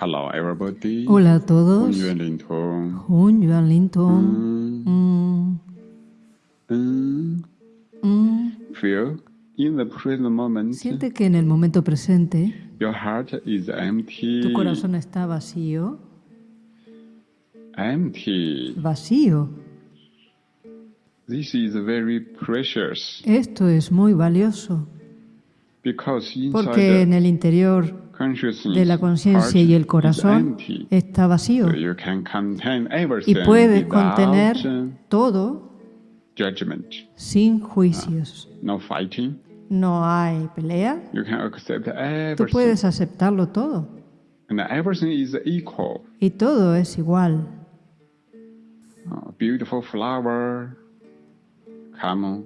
Hello everybody. Hola a todos. Hun Yuan Lin Tong. Mm. Mm. Siente que en el momento presente Your heart is empty. tu corazón está vacío. Vacío. This is very precious. Esto es muy valioso. Porque en el interior de la conciencia y el corazón está vacío y puedes contener uh, todo sin juicios. No hay pelea. Tú puedes aceptarlo todo y todo es igual.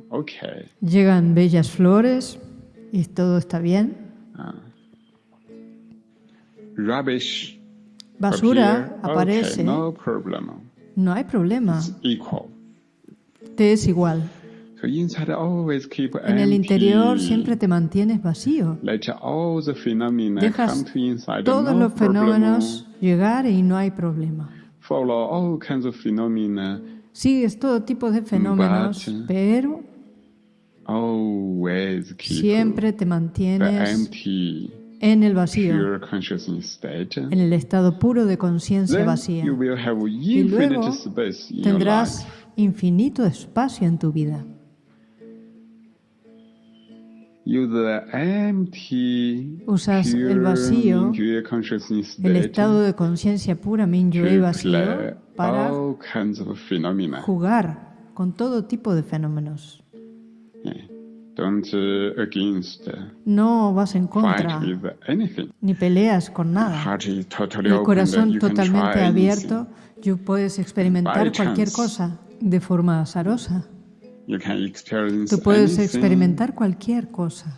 Okay. Llegan bellas flores y todo está bien. Rubbish. Basura appear. aparece, Okay, no problem. no hay problema, Equal. te es igual. So inside always keep En el interior siempre te mantienes vacío. Let all the phenomena Dejas come to inside. Todos no los fenómenos llegar y no hay problema. Follow all kinds of phenomena. Sigues todo tipo de fenómenos, But- pero Always keep siempre te mantienes empty, en el vacío, en el estado puro de conciencia vacía. Y luego tendrás infinito espacio en tu vida. Usas el vacío, El estado de conciencia pura Mingyue vacío para jugar con todo tipo de fenómenos. Uh, No vas en contra ni peleas con nada. El corazón you can totalmente abierto, tú puedes experimentar cualquier cosa de forma azarosa. anything. You can experience Tú puedes anything, experimentar cualquier cosa.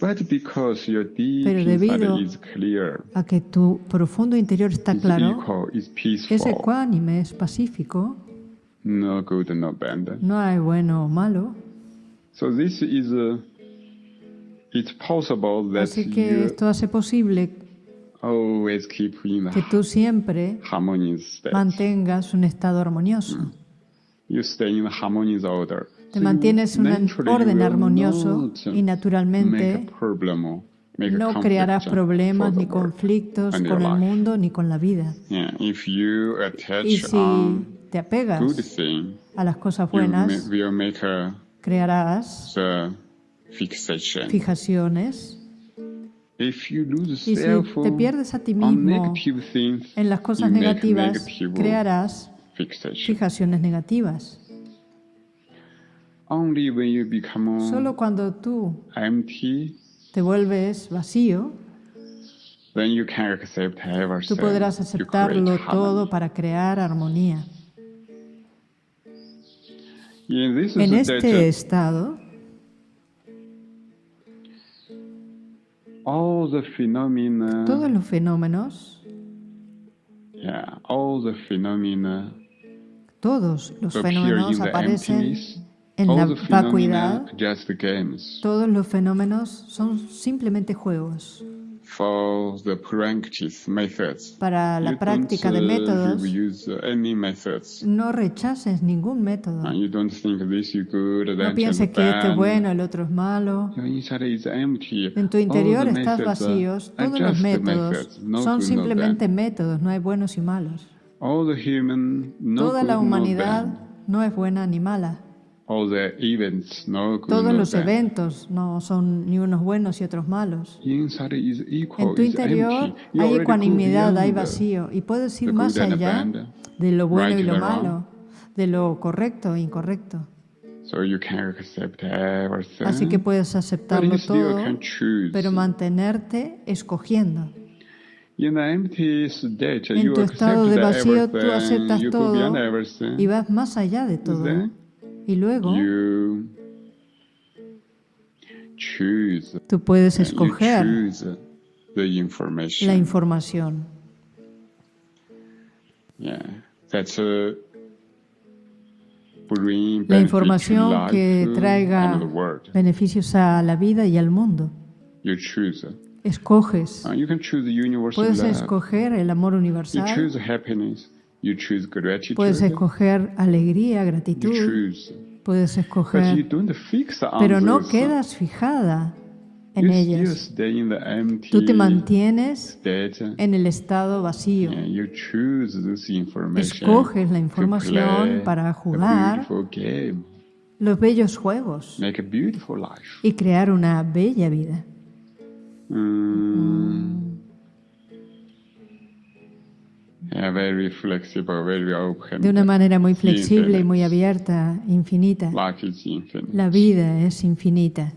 But because your deep Pero debido is clear, A que tu profundo interior está is claro, es peaceful, ecuánime, es pacífico, no hay bueno o malo. Así que esto hace posible always keep in que tú siempre mantengas un estado armonioso. You stay in the harmonious order. Te So mantienes en un orden armonioso y naturalmente no crearás problemas ni conflictos con el mundo ni con la vida. Yeah, if you attach Y si te apegas a las cosas buenas, will make a, crearás fijaciones. Y si te pierdes a ti mismo en las cosas negativas, crearás fijaciones negativas. Solo cuando tú te vuelves vacío, tú podrás aceptarlo todo para crear armonía. En este estado, todos los fenómenos, todos los fenómenos aparecen en la vacuidad. Todos los fenómenos son simplemente juegos. For the practice methods. Para la You práctica de uh, métodos, use any methods. no rechaces ningún método. And you don't think this is good, No pienses que este es bueno, el otro es malo. Is empty. En tu interior estás vacíos. Todos los métodos no son simplemente métodos, no hay buenos y malos. All the human, no Toda la humanidad no es buena ni mala. All the events, no Todos los eventos no son ni unos buenos y otros malos. Inside is equal, En tu interior hay ecuanimidad, hay vacío y puedes ir más allá de lo bueno right y lo malo, de lo correcto e incorrecto. So you can accept everything. Así que puedes aceptarlo todo, pero mantenerte escogiendo. In the empty state, En tu estado de vacío, tú aceptas todo y vas más allá de todo. Then Y luego tú puedes escoger la información. La información que traiga beneficios a la vida y al mundo. Escoges. Universal Puedes escoger el amor universal, choose happiness. You choose gratitude. puedes escoger alegría, you gratitud, choose. puedes But you escoger, pero no quedas fijada en ellas. stay in the empty Tú te mantienes en el estado vacío. and you choose this information Escoges la to información play para a jugar beautiful game, los bellos juegos make a beautiful life. y crear una bella vida. Mm. De una manera muy flexible y muy abierta, infinita. La vida es infinita.